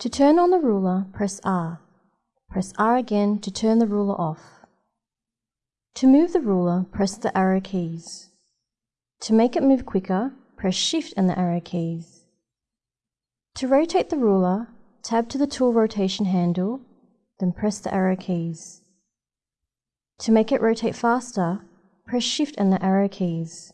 To turn on the ruler, press R. Press R again to turn the ruler off. To move the ruler, press the arrow keys. To make it move quicker, press Shift and the arrow keys. To rotate the ruler, tab to the tool rotation handle, then press the arrow keys. To make it rotate faster, press Shift and the arrow keys.